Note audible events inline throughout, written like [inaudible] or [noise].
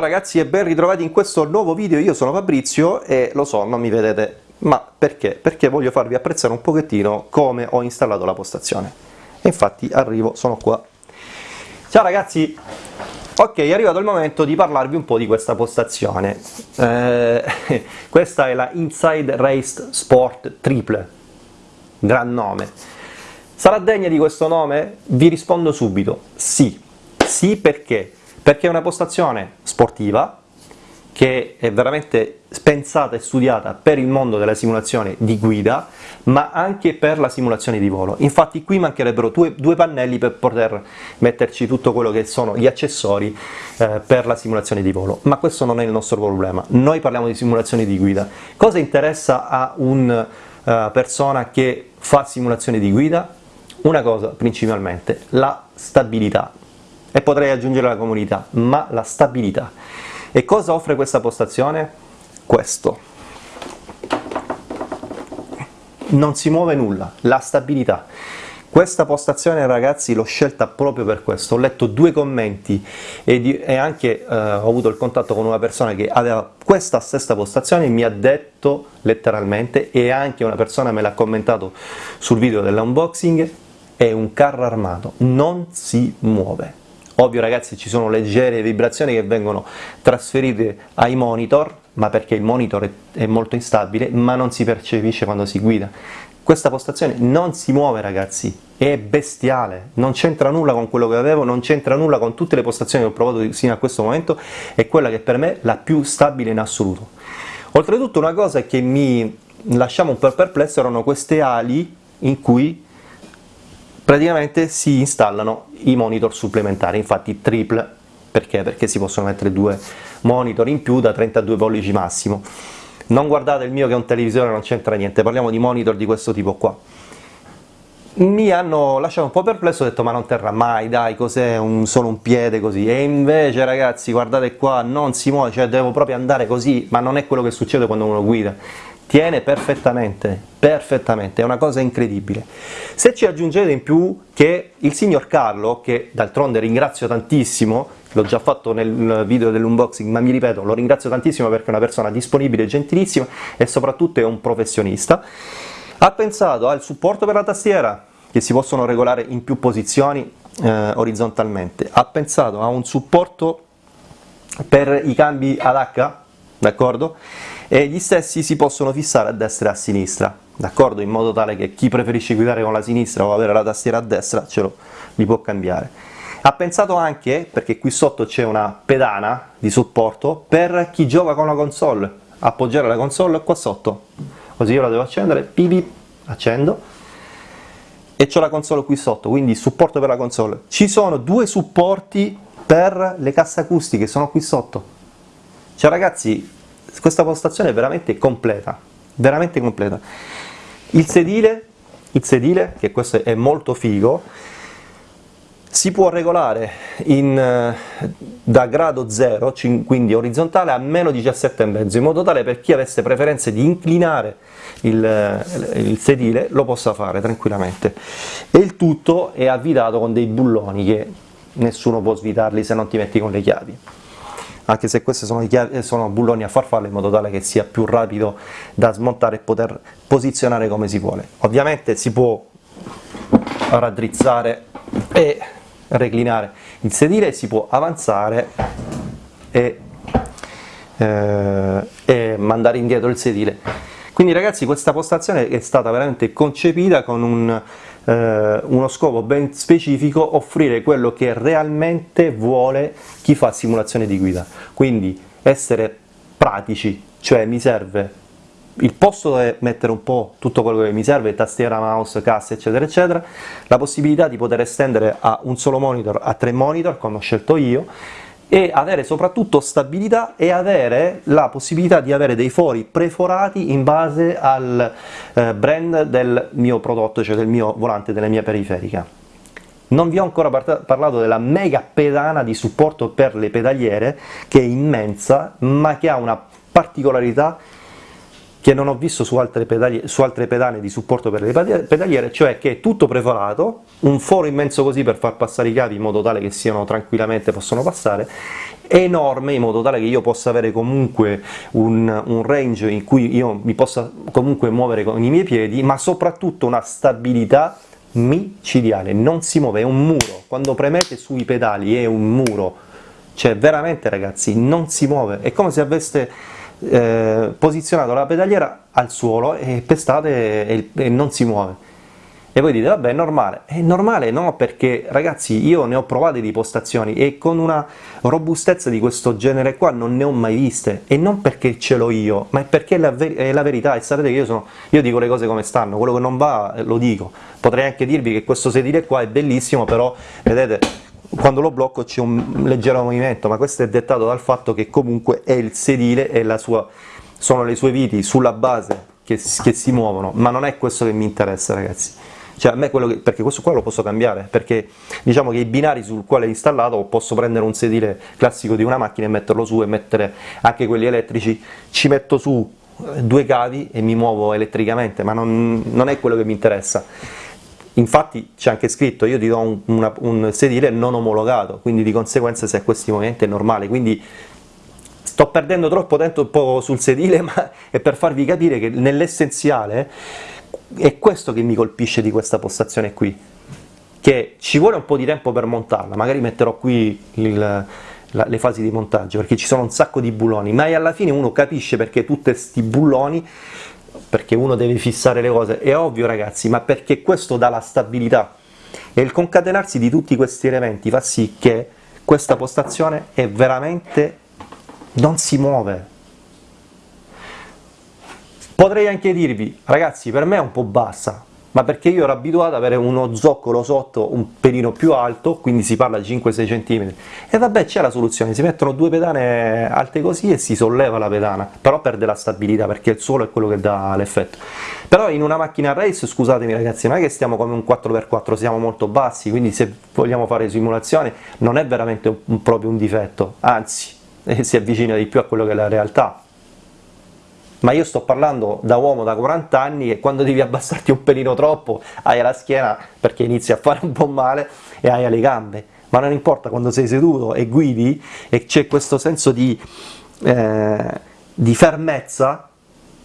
Ciao ragazzi e ben ritrovati in questo nuovo video, io sono Fabrizio e lo so, non mi vedete, ma perché? Perché voglio farvi apprezzare un pochettino come ho installato la postazione. E infatti arrivo, sono qua. Ciao ragazzi! Ok, è arrivato il momento di parlarvi un po' di questa postazione. Eh, [laughs] questa è la Inside Raced Sport Triple, gran nome. Sarà degna di questo nome? Vi rispondo subito, sì. Sì perché? Perché è una postazione sportiva che è veramente pensata e studiata per il mondo della simulazione di guida, ma anche per la simulazione di volo. Infatti qui mancherebbero due, due pannelli per poter metterci tutto quello che sono gli accessori eh, per la simulazione di volo, ma questo non è il nostro problema. Noi parliamo di simulazione di guida. Cosa interessa a una uh, eh, persona che fa simulazione di guida? Una cosa principalmente, la stabilità e potrei aggiungere la comunità, ma la stabilità. E cosa offre questa postazione? Questo. Non si muove nulla, la stabilità. Questa postazione ragazzi l'ho scelta proprio per questo, ho letto due commenti e, di, e anche eh, ho avuto il contatto con una persona che aveva questa stessa postazione mi ha detto letteralmente e anche una persona me l'ha commentato sul video dell'unboxing è un carro armato, non si muove. Ovvio ragazzi ci sono leggere vibrazioni che vengono trasferite ai monitor, ma perché il monitor è, molto instabile, ma non si percepisce quando si guida. Questa postazione non si muove ragazzi, è bestiale, non c'entra nulla con quello che avevo, non c'entra nulla con tutte le postazioni che ho provato fino a questo momento, è quella che per me è la più stabile in assoluto. Oltretutto una cosa che mi lasciava un po' perplesso erano queste ali in cui praticamente si installano i monitor supplementari, infatti triple, perché? Perché si possono mettere due monitor in più da 32 pollici massimo. Non guardate il mio che è un televisore, non c'entra niente, parliamo di monitor di questo tipo qua. Mi hanno lasciato un po' perplesso, ho detto ma non terrà mai, dai, cos'è solo un piede così? E invece ragazzi, guardate qua, non si muove, cioè devo proprio andare così, ma non è quello che succede quando uno guida tiene perfettamente, perfettamente, è una cosa incredibile. Se ci aggiungete in più che il signor Carlo, che d'altronde ringrazio tantissimo, l'ho già fatto nel video dell'unboxing, ma mi ripeto, lo ringrazio tantissimo perché è una persona disponibile, gentilissima e soprattutto è un professionista, ha pensato al supporto per la tastiera, che si possono regolare in più posizioni eh, orizzontalmente, ha pensato a un supporto per i cambi ad H, d'accordo? E gli stessi si possono fissare a destra e a sinistra, d'accordo? In modo tale che chi preferisce guidare con la sinistra o avere la tastiera a destra ce lo li può cambiare. Ha pensato anche, perché qui sotto c'è una pedana di supporto, per chi gioca con la console, appoggiare la console qua sotto, così io la devo accendere, pipip, accendo, e ho la console qui sotto, quindi supporto per la console. Ci sono due supporti per le casse acustiche, sono qui sotto. Cioè ragazzi, questa postazione è veramente completa, veramente completa. Il sedile, il sedile, che questo è molto figo, si può regolare in, eh, da grado 0, quindi orizzontale, a meno 17,5, in modo tale per chi avesse preferenze di inclinare il, eh, il, sedile lo possa fare tranquillamente. E il tutto è avvitato con dei bulloni che nessuno può svitarli se non ti metti con le chiavi anche se queste sono, sono bulloni a farfalle in modo tale che sia più rapido da smontare e poter posizionare come si vuole. Ovviamente si può raddrizzare e reclinare il sedile, si può avanzare e, eh, e mandare indietro il sedile. Quindi ragazzi questa postazione è stata veramente concepita con un eh, uno scopo ben specifico, offrire quello che realmente vuole chi fa simulazione di guida. Quindi essere pratici, cioè mi serve il posto dove mettere un po' tutto quello che mi serve, tastiera, mouse, casse eccetera eccetera, la possibilità di poter estendere a un solo monitor a tre monitor come ho scelto io e avere soprattutto stabilità e avere la possibilità di avere dei fori preforati in base al eh, brand del mio prodotto, cioè del mio volante, della mia periferica. Non vi ho ancora parlato della mega pedana di supporto per le pedaliere, che è immensa, ma che ha una particolarità che non ho visto su altre, pedali, su altre pedane di supporto per le pedaliere, cioè che è tutto preparato, un foro immenso così per far passare i cavi in modo tale che siano tranquillamente, possono passare, enorme in modo tale che io possa avere comunque un, un, range in cui io mi possa comunque muovere con i miei piedi, ma soprattutto una stabilità micidiale, non si muove, è un muro, quando premete sui pedali è un muro, cioè veramente ragazzi non si muove, è come se aveste eh, posizionato la pedaliera al suolo e pestate e, e non si muove. E voi dite, vabbè, è normale. È normale no, perché ragazzi io ne ho provate di postazioni e con una robustezza di questo genere qua non ne ho mai viste. E non perché ce l'ho io, ma è perché è la, ver è la verità. E sapete che io, sono, io dico le cose come stanno, quello che non va lo dico. Potrei anche dirvi che questo sedile qua è bellissimo, però vedete quando lo blocco c'è un leggero movimento, ma questo è dettato dal fatto che comunque è il sedile e la sua, sono le sue viti sulla base che, che, si muovono, ma non è questo che mi interessa ragazzi. Cioè, a me quello che, perché questo qua lo posso cambiare, perché diciamo che i binari sul quale è installato posso prendere un sedile classico di una macchina e metterlo su e mettere anche quelli elettrici, ci metto su eh, due cavi e mi muovo elettricamente, ma non, non è quello che mi interessa infatti c'è anche scritto io ti do un, una, un, sedile non omologato, quindi di conseguenza se a questi movimenti è normale, quindi sto perdendo troppo tempo sul sedile [laughs] ma è per farvi capire che nell'essenziale è questo che mi colpisce di questa postazione qui, che ci vuole un po' di tempo per montarla, magari metterò qui il, la, le fasi di montaggio perché ci sono un sacco di bulloni, ma alla fine uno capisce perché tutti questi bulloni perché uno deve fissare le cose, è ovvio ragazzi, ma perché questo dà la stabilità e il concatenarsi di tutti questi elementi fa sì che questa postazione è veramente non si muove. Potrei anche dirvi, ragazzi, per me è un po' bassa, ma perché io ero abituato ad avere uno zoccolo sotto un pelino più alto, quindi si parla di 5-6 cm, e vabbè c'è la soluzione, si mettono due pedane alte così e si solleva la pedana, però perde la stabilità perché il suolo è quello che dà l'effetto. Però in una macchina race, scusatemi ragazzi, non è che stiamo come un 4x4, siamo molto bassi, quindi se vogliamo fare simulazioni non è veramente un, proprio un difetto, anzi eh, si avvicina di più a quello che è la realtà, ma io sto parlando da uomo da 40 anni e quando devi abbassarti un pelino troppo hai la schiena perché inizi a fare un po' male e hai le gambe, ma non importa quando sei seduto e guidi e c'è questo senso di, eh, di fermezza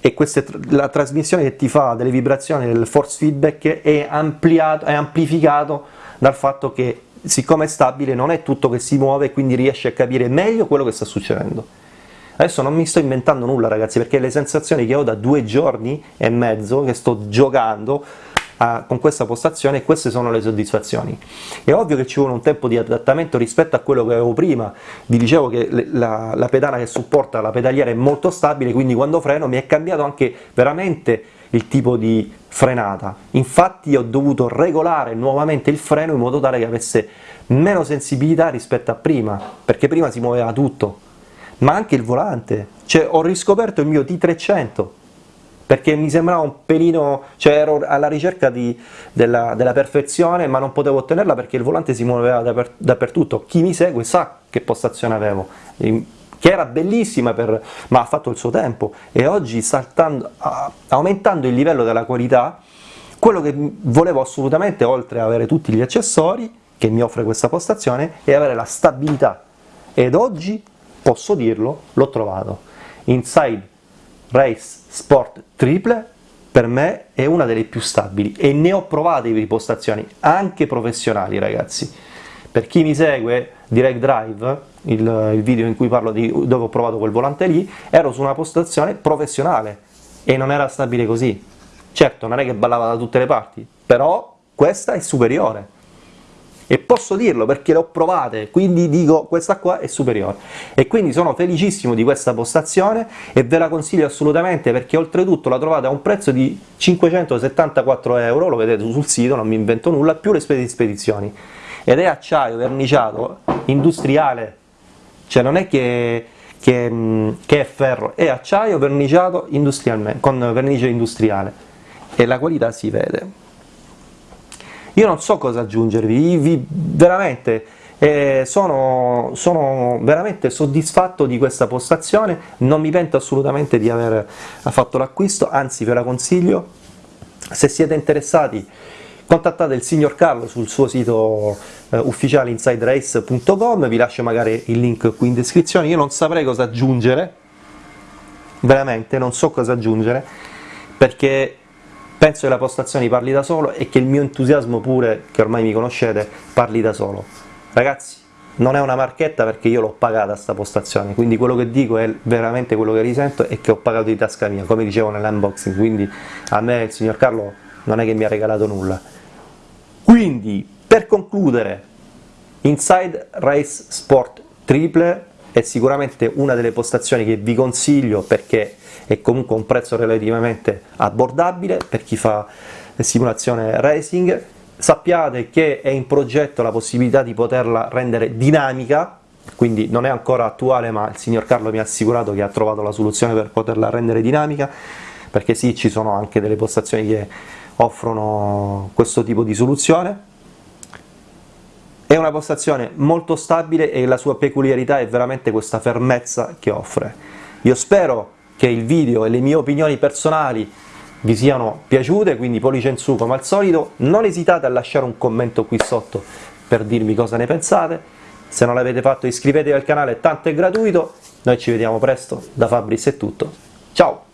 e queste, la trasmissione che ti fa delle vibrazioni del force feedback è, ampliato, è amplificato dal fatto che siccome è stabile non è tutto che si muove e quindi riesci a capire meglio quello che sta succedendo. Adesso non mi sto inventando nulla ragazzi, perché le sensazioni che ho da due giorni e mezzo che sto giocando a, con questa postazione, queste sono le soddisfazioni. È ovvio che ci vuole un tempo di adattamento rispetto a quello che avevo prima, vi dicevo che la, la pedana che supporta la pedaliera è molto stabile, quindi quando freno mi è cambiato anche veramente il tipo di frenata, infatti ho dovuto regolare nuovamente il freno in modo tale che avesse meno sensibilità rispetto a prima, perché prima si muoveva tutto, ma anche il volante, cioè ho riscoperto il mio T300 perché mi sembrava un pelino, cioè ero alla ricerca di, della, della, perfezione ma non potevo ottenerla perché il volante si muoveva daper, dappertutto, chi mi segue sa che postazione avevo, che era bellissima per, ma ha fatto il suo tempo. E oggi saltando, aumentando il livello della qualità, quello che volevo assolutamente oltre ad avere tutti gli accessori che mi offre questa postazione è avere la stabilità. Ed oggi posso dirlo, l'ho trovato. Inside Race Sport Triple per me è una delle più stabili e ne ho provate di postazioni anche professionali ragazzi. Per chi mi segue Direct Drive, il, il video in cui parlo di dove ho provato quel volante lì, ero su una postazione professionale e non era stabile così. Certo, non è che ballava da tutte le parti, però questa è superiore e posso dirlo perché le ho provate, quindi dico questa qua è superiore. E quindi sono felicissimo di questa postazione e ve la consiglio assolutamente perché oltretutto la trovate a un prezzo di 574 euro, lo vedete sul sito, non mi invento nulla, più le spese di spedizioni. Ed è acciaio verniciato industriale, cioè non è che che, che, è ferro, è acciaio verniciato con vernice industriale. E la qualità si vede. Io non so cosa aggiungervi, vi, veramente e sono, sono, veramente soddisfatto di questa postazione, non mi pento assolutamente di aver fatto l'acquisto, anzi ve la consiglio, se siete interessati contattate il signor Carlo sul suo sito eh, ufficiale insiderace.com, vi lascio magari il link qui in descrizione, io non saprei cosa aggiungere, veramente non so cosa aggiungere, perché penso che la postazione parli da solo e che il mio entusiasmo pure, che ormai mi conoscete, parli da solo. Ragazzi, non è una marchetta perché io l'ho pagata sta postazione, quindi quello che dico è veramente quello che risento e che ho pagato di tasca mia, come dicevo nell'unboxing, quindi a me il signor Carlo non è che mi ha regalato nulla. Quindi, per concludere, Inside Race Sport Triple è sicuramente una delle postazioni che vi consiglio perché è comunque un prezzo relativamente abbordabile per chi fa simulazione racing, sappiate che è in progetto la possibilità di poterla rendere dinamica, quindi non è ancora attuale ma il signor Carlo mi ha assicurato che ha trovato la soluzione per poterla rendere dinamica, perché sì, ci sono anche delle postazioni che offrono questo tipo di soluzione. È una postazione molto stabile e la sua peculiarità è veramente questa fermezza che offre. Io spero che il video e le mie opinioni personali vi siano piaciute, quindi pollice in su come al solito, non esitate a lasciare un commento qui sotto per dirmi cosa ne pensate, se non l'avete fatto iscrivetevi al canale, tanto è gratuito, noi ci vediamo presto, da Fabris è tutto, ciao!